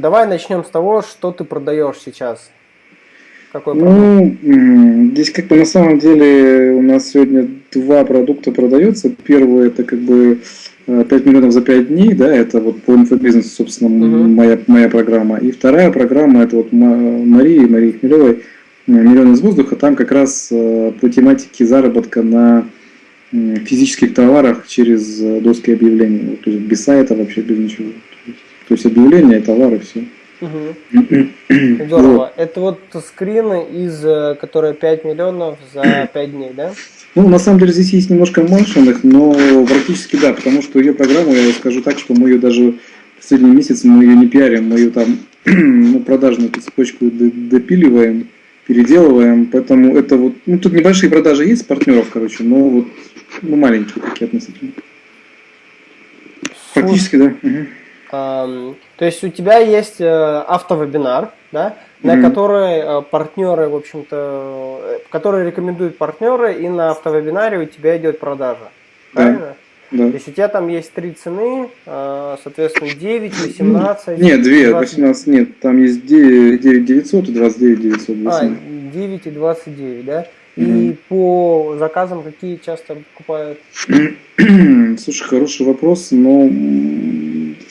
давай начнем с того, что ты продаешь сейчас. Какой ну, здесь как бы на самом деле у нас сегодня два продукта продаются. Первый это как бы 5 э, миллионов за 5 дней, да, это вот по инфобизнесу, собственно, угу. моя, моя программа. И вторая программа, это вот Марии, Марии Хмелевой, э, «Миллион из воздуха», там как раз э, по тематике заработка на физических товарах через доски объявлений. То есть без сайта вообще, без ничего. То есть объявления, товары, все. Угу. Здорово. Это вот скрины из, которые 5 миллионов за 5 дней, да? Ну, на самом деле здесь есть немножко маншенных, но практически да, потому что ее программу, я скажу так, что мы ее даже в последний месяц мы ее не пиарим, мы ее там ну, продажную цепочку допиливаем, переделываем, поэтому это вот, ну тут небольшие продажи есть партнеров, короче, но вот ну, маленькие такие относительно. Практически, да. Угу. То есть у тебя есть э, автовебинар, да, на mm-hmm. которые э, партнеры, в общем-то, э, которые рекомендуют партнеры, и на автовебинаре у тебя идет продажа. Правильно? Да. То есть у тебя там есть три цены, соответственно, 9, 18. Нет, 2, 18, нет, там есть 9, 9 900 и 29 900. А, 9 и 29, да? И mm. по заказам какие часто покупают? Слушай, хороший вопрос, но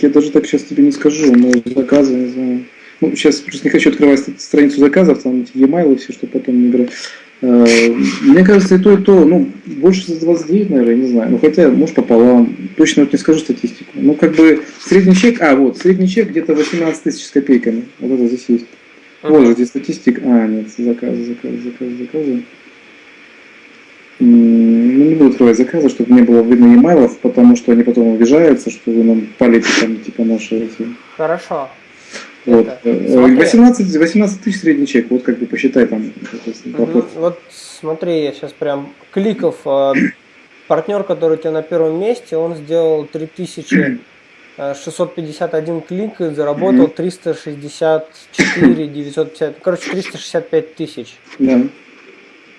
я даже так сейчас тебе не скажу, но заказы, не знаю. Ну, сейчас просто не хочу открывать страницу заказов, там эти e-mail и все, что потом играть. Э, мне кажется, и то, и то, ну, больше за 29, наверное, не знаю. Ну, хотя, может, пополам. Точно вот не скажу статистику. Ну, как бы, средний чек, а, вот, средний чек где-то 18 тысяч с копейками. Вот это здесь есть. Вот же здесь статистика. А, нет, заказы, заказы, заказы, заказы. Ну, не буду открывать заказы, чтобы не было видно e потому что они потом обижаются, что вы нам палите там, типа, наши эти... Хорошо. Вот. Это, 18, 18 тысяч средний чек, вот как бы посчитай там. Угу. Вот смотри, я сейчас прям кликов, э, партнер, который у тебя на первом месте, он сделал 3651 клик и заработал 364 950, короче 365 тысяч. Да.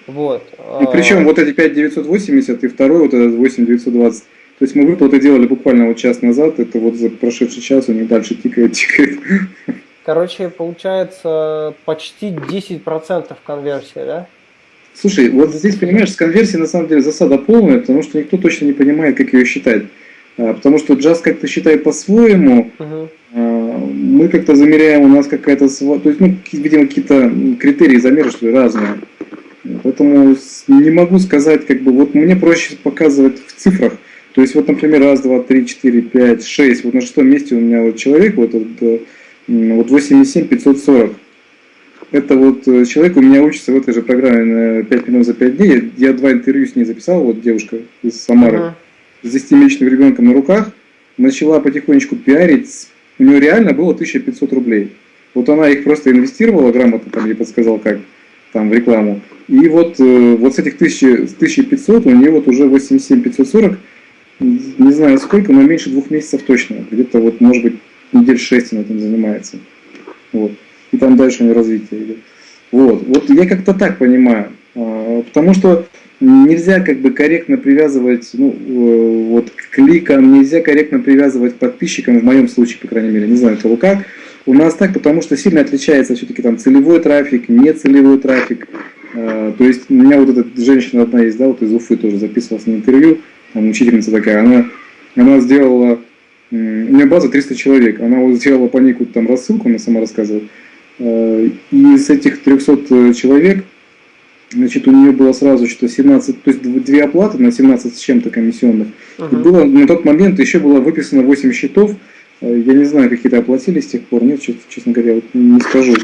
Вот. И причем вот эти 5980 и второй вот этот 8920 то есть мы выплаты делали буквально вот час назад, это вот за прошедший час у них дальше тикает, тикает. Короче, получается почти 10% конверсия, да? Слушай, вот здесь, понимаешь, с конверсией на самом деле засада полная, потому что никто точно не понимает, как ее считать. А, потому что джаз как-то считает по-своему, угу. мы как-то замеряем, у нас какая-то... То есть, ну, видимо, какие-то критерии замера, что ли, разные. Поэтому не могу сказать, как бы, вот мне проще показывать в цифрах, то есть, вот, например, раз, два, три, четыре, пять, шесть. Вот на шестом месте у меня вот человек, вот, вот, э, вот 87 540. Это вот э, человек у меня учится в этой же программе на 5 минут за 5 дней. Я два интервью с ней записал, вот девушка из Самары, -huh. с 10-месячным ребенком на руках. Начала потихонечку пиарить. У нее реально было 1500 рублей. Вот она их просто инвестировала грамотно, там я подсказал как, там в рекламу. И вот, э, вот с этих 1000, с 1500 у нее вот уже 87 540 не знаю сколько, но меньше двух месяцев точно. Где-то вот, может быть, недель шесть она этим занимается. Вот. И там дальше у нее развитие идет. Вот. Вот я как-то так понимаю. А, потому что нельзя как бы корректно привязывать, ну, э, вот к кликам, нельзя корректно привязывать к подписчикам, в моем случае, по крайней мере, не знаю, кого как. У нас так, потому что сильно отличается все-таки там целевой трафик, нецелевой трафик. А, то есть у меня вот эта женщина одна есть, да, вот из Уфы тоже записывалась на интервью, там учительница такая, она, она сделала, у нее база 300 человек, она вот сделала по ней какую-то там рассылку, она сама рассказывала, э, и из этих 300 человек, значит, у нее было сразу что 17, то есть две оплаты на 17 с чем-то комиссионных, uh -huh. и было, на тот момент еще было выписано 8 счетов, э, я не знаю, какие-то оплатили с тех пор, нет, честно говоря, вот не скажу.